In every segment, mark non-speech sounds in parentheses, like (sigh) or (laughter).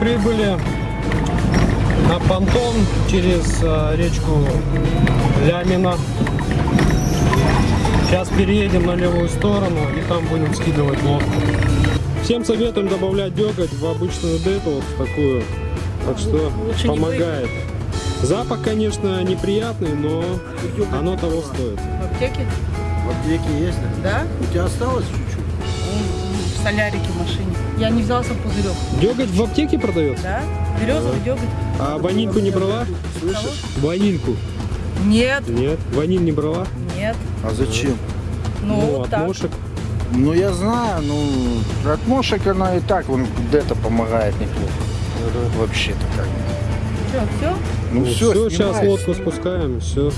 прибыли на понтон через э, речку Лямина. Сейчас переедем на левую сторону и там будем скидывать лодку. Всем советуем добавлять деготь в обычную дету, вот в такую. Так что Лучше помогает. Запах, конечно, неприятный, но оно того стоит. В аптеке? В аптеке есть? Да? У тебя осталось чуть-чуть? В солярике в машине. Я не взяла сам пузырек. Деготь в аптеке продается? Да? Березовый деготь. А ванильку не брала? Слышишь? Ванильку? Нет, Нет. Ваниль не брала? нет. А зачем? Ну, от так. мошек. Ну я знаю, ну от мошек она и так вон это помогает неплохо. Вообще-то как. Что, все? Ну, все, все, сейчас лодку спускаем, все.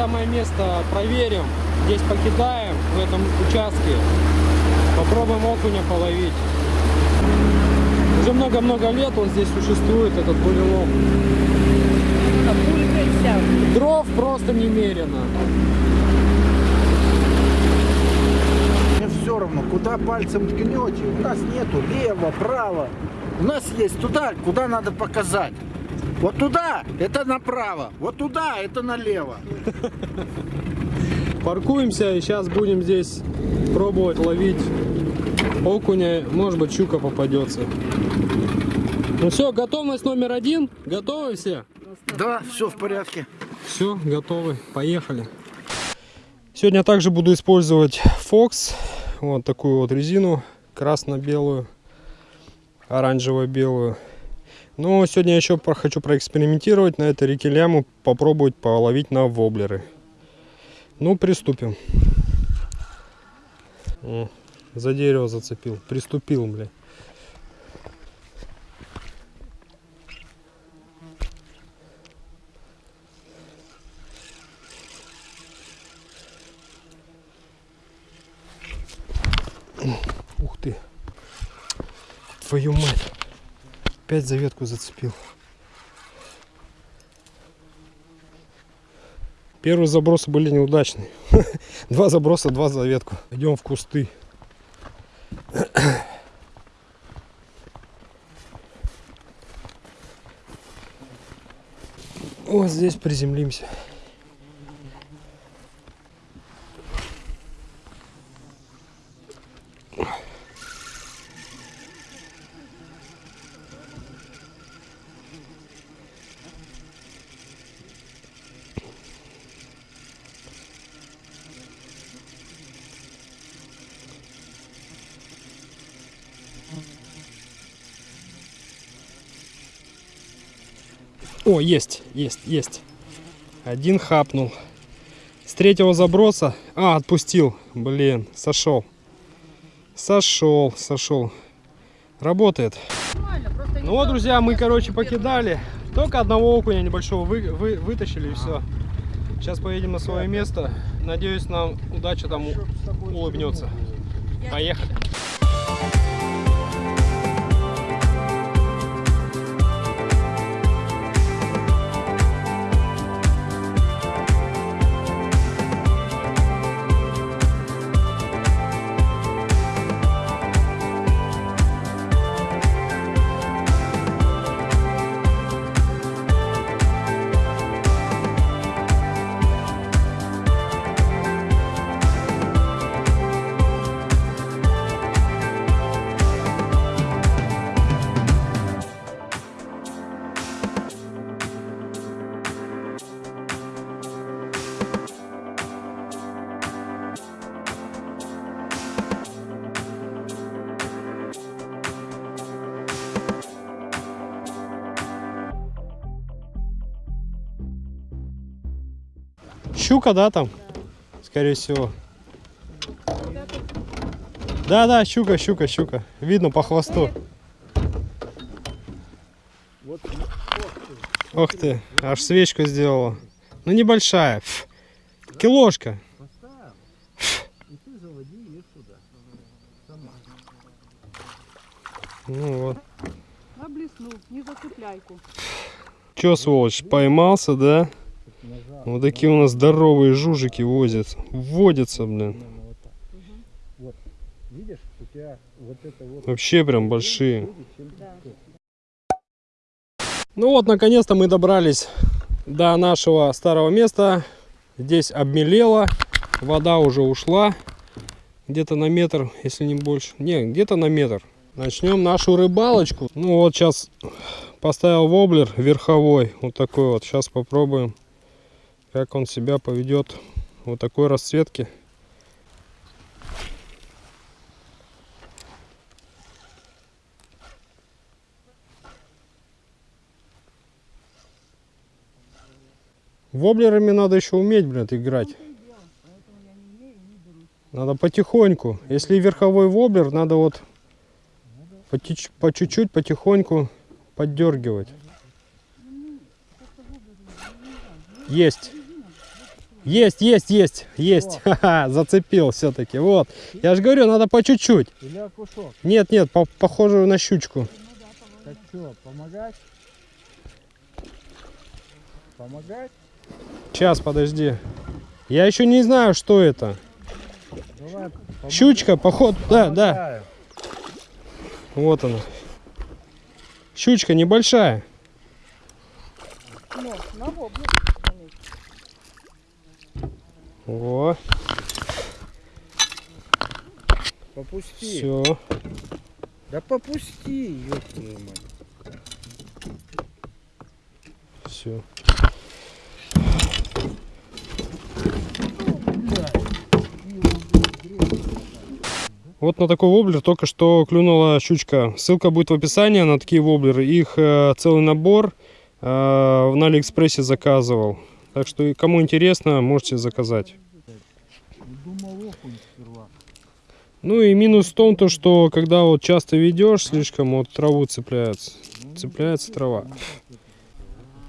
Самое место проверим, здесь покидаем в этом участке, попробуем окуня половить. Уже много-много лет он здесь существует, этот бурелом. Вся. Дров просто немерено. Мне все равно, куда пальцем ткнете. У нас нету лево, право. У нас есть туда, куда надо показать. Вот туда это направо, вот туда это налево. (laughs) Паркуемся и сейчас будем здесь пробовать ловить окуня, может быть щука попадется. Ну все, готовность номер один. Готовы все? Да, все в порядке. Все, готовы, поехали. Сегодня также буду использовать Fox, вот такую вот резину, красно-белую, оранжево-белую. Но сегодня еще хочу проэкспериментировать на этой реке Ляму, попробовать половить на воблеры. Ну, приступим. О, за дерево зацепил, приступил, бля. Ух ты. Твою мать. Опять за ветку зацепил. Первые забросы были неудачные. (laughs) Два заброса, два за ветку. Идем в кусты. (coughs) Вот здесь приземлимся. О, есть, есть, есть. Один хапнул. С третьего заброса. А, отпустил. Блин, сошел. Сошел, сошел. Работает. Ну вот, друзья, мы, короче, покидали. Только одного окуня небольшого вы, вы- вытащили и все. Сейчас поедем на свое место. Надеюсь, нам удача там улыбнется. Поехали. Щука, да, там? Скорее всего. Да, да, щука, щука, щука. Видно по хвосту. Ох ты, аж свечку сделала. Ну небольшая. Ф. Сама. Ну вот. На блесну, не зацепляйку. Че, сволочь, поймался, да? Вот такие у нас здоровые жужики возят. Водятся, блин. Вообще прям большие. Ну вот, наконец-то мы добрались до нашего старого места. Здесь обмелело, вода уже ушла. Где-то на метр, если не больше. Не, где-то на метр. Начнем нашу рыбалочку. Ну вот сейчас поставил воблер верховой. Вот такой вот. Сейчас попробуем, как он себя поведет. Вот такой расцветки. Воблерами надо еще уметь, блядь, играть. Надо потихоньку. Если верховой воблер, надо вот по чуть-чуть, потихоньку поддергивать. Есть. Есть, есть, есть, есть. (laughs) Ха-ха, зацепил все-таки. Вот. Я же говорю, надо по чуть-чуть. Или окушок. Нет, нет, по- похоже на щучку. Так что, помогать? Помогать? Сейчас, подожди. Я еще не знаю, что это. Давай. Щучка, походу. Да, да. Помогаю. Вот она. Щучка небольшая. Но, на вобле. О, Попусти. все. Да попусти, ёб твою мать. Все. Вот на такой воблер только что клюнула щучка. Ссылка будет в описании на такие воблеры. Их э, целый набор э, на Алиэкспрессе заказывал. Так что и кому интересно, можете заказать. Ну и минус в том, то, что когда вот часто ведешь, слишком вот траву цепляется. Цепляется трава.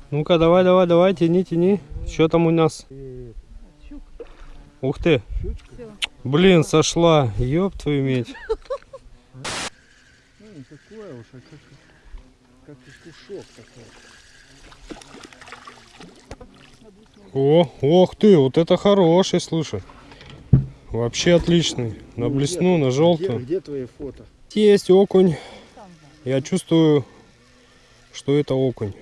Ну-ка, давай, давай, давай, тяни, тяни. Что там у нас? Ух ты. Блин, сошла. Ёб твою медь. Ну, такое уж, как, как такой. О, ох ты, вот это хороший, слушай. Вообще отличный. На Ну, блесну, где- на Где, желтую. где твои фото? Есть окунь. Я чувствую, что это окунь.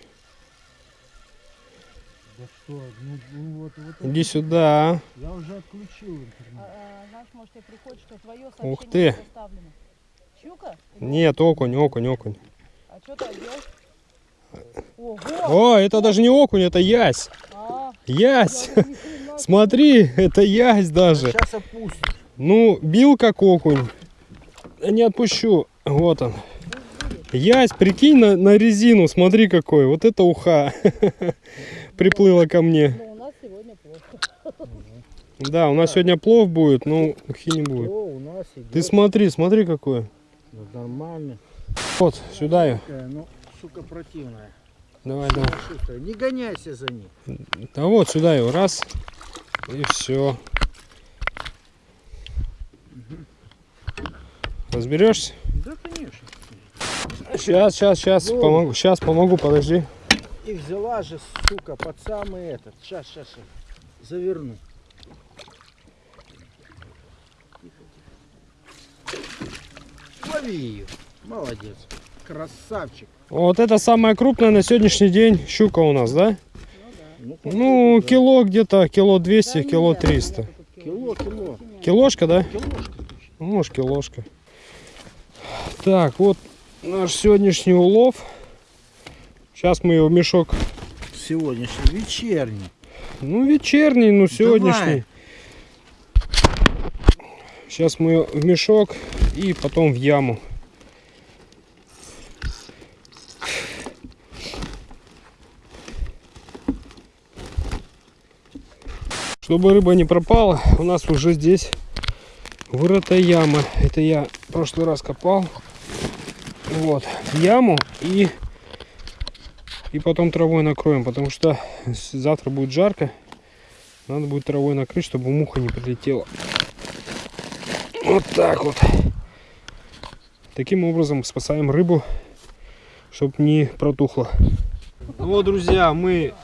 Да что, ну, ну вот, вот Иди сюда. Я уже отключил интернет. А, а, знаешь, может, тебе приходит, что твое Ух ты. Щука? Нет, окунь, окунь, окунь. А что ты одел? Ого! О, это даже не окунь, это ясь. Ясь. (laughs) Смотри, это ясь даже. Сейчас опустишь. Ну, бил как окунь. Не отпущу. Вот он. Ясь, прикинь на, на резину, смотри какой. Вот это уха. (laughs) Приплыла ко мне. Но у нас сегодня плохо. (laughs) Да, у нас сегодня плов будет, но ухи не будет. Ты смотри, смотри какой. Ну, нормально. Вот, сюда ее. Ну, сука, противная. Давай, давай. Не гоняйся за ней. Да вот, сюда его. Раз. И все. Разберешься? Да, конечно. Сейчас, сейчас, сейчас. Ну. Помогу. Сейчас помогу, подожди. И взяла же, сука, под самый этот. Сейчас, сейчас, сейчас. Заверну. Лови ее. Молодец. Красавчик. Вот это самая крупная на сегодняшний день щука у нас, да? Ну, Ну, да. кило где-то, кило 200, Да кило нет, 300. нету тут Кило, кило. Килошка, да? Килошка. Ну, может, килошка. Так, вот наш сегодняшний улов. Сейчас мы его в мешок. Сегодняшний вечерний. Ну, вечерний, ну, сегодняшний. Давай. Сейчас мы в мешок и потом в яму. Чтобы рыба не пропала, у нас уже здесь Вырытая яма. Это я в прошлый раз копал. Вот. Яму и и потом травой накроем, потому что завтра будет жарко. Надо будет травой накрыть, чтобы муха не прилетела. Вот так вот. Таким образом спасаем рыбу, чтобы не протухла. Ну вот, друзья, мы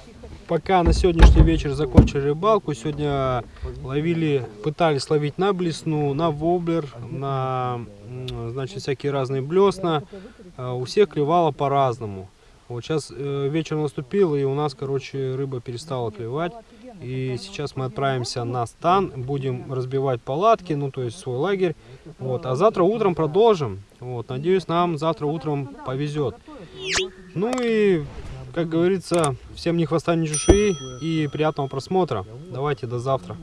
пока на сегодняшний вечер закончили рыбалку. Сегодня ловили, пытались ловить на блесну, на воблер, на значит, всякие разные блесна. А, У всех клевало по-разному. Вот сейчас э, вечер наступил, и у нас, короче, рыба перестала клевать. И сейчас мы отправимся на стан, будем разбивать палатки, ну, то есть свой лагерь. Вот. А завтра утром продолжим. Вот. Надеюсь, нам завтра утром повезет. Ну и, как говорится, всем ни хвоста, ни чешуи и приятного просмотра. Давайте до завтра.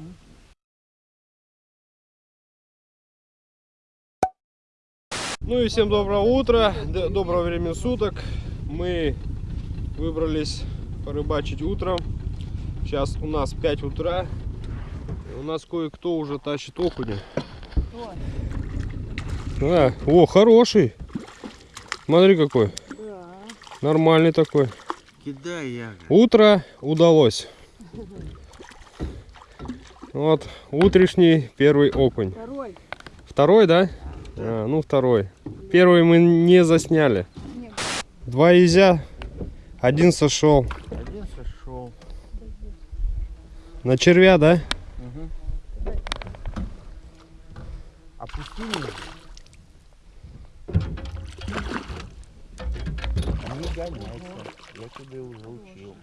Ну и всем доброго утра, доброго времени суток. Мы выбрались порыбачить утром. Сейчас у нас 5 утра. У нас кое-кто уже тащит окуня. А, о, хороший. Смотри какой. Нормальный такой. Кидай я. Утро удалось. Вот, утрешний первый окунь. Второй. Второй, да? А, ну второй. Первый мы не засняли. Два изя, один сошел. Один сошел. На червя, да? Опусти меня. Не гоняйся. Уже учил.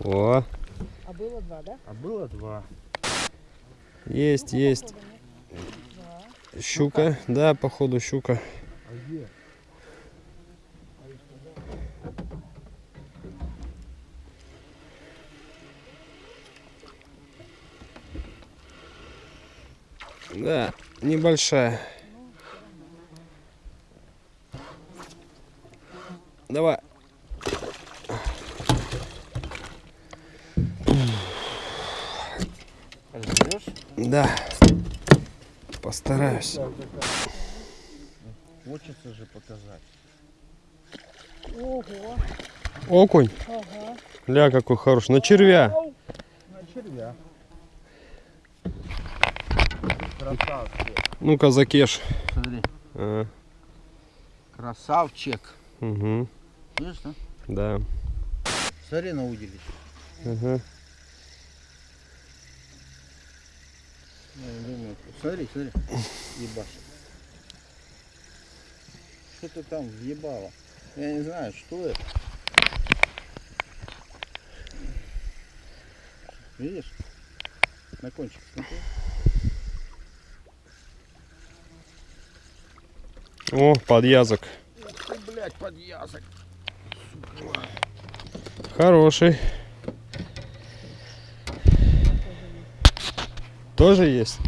О, А было два, да? А было два. есть, есть. Щука, да, походу щука. Да, небольшая. Давай. Разберешь? Да. Постараюсь. Хочется же показать. Ого. Окунь. Ага. Ля, какой хороший. На червя. На червя. Красавчик. Ну-ка, закеш. Смотри. А, Красавчик. угу, Видишь, да? да. Смотри на удилище. Ага. Я думаю, смотри, смотри. Ебашит. Что-то там въебало. Я не знаю, что это. Видишь? На кончик смотри. О, подъязок. Ты, блядь, под язык. Хороший. Тоже есть?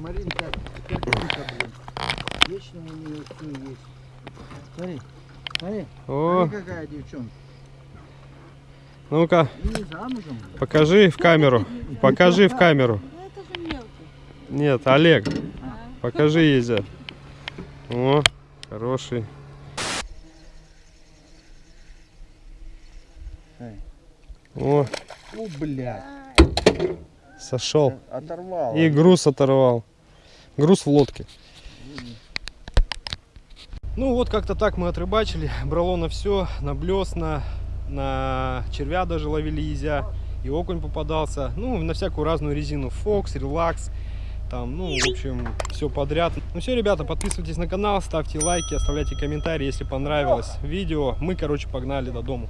Маринка, блин. Вечно у нее все есть. Смотри, смотри, О, смотри, какая девчонка. ну-ка, покажи в камеру. Покажи в камеру. Ну это же мелкий. Нет, Олег, покажи Езя. О, хороший. О, О, блядь. Сошел. Оторвал. И груз оторвал. Груз в лодке. Ну вот как-то так мы отрыбачили. Брало на все, на блесна, на червя даже ловили езя. И окунь попадался. Ну, на всякую разную резину. Фокс, релакс. Там, ну, в общем, все подряд. Ну все, ребята, подписывайтесь на канал, ставьте лайки, оставляйте комментарии, если понравилось видео. Мы, короче, погнали до дома.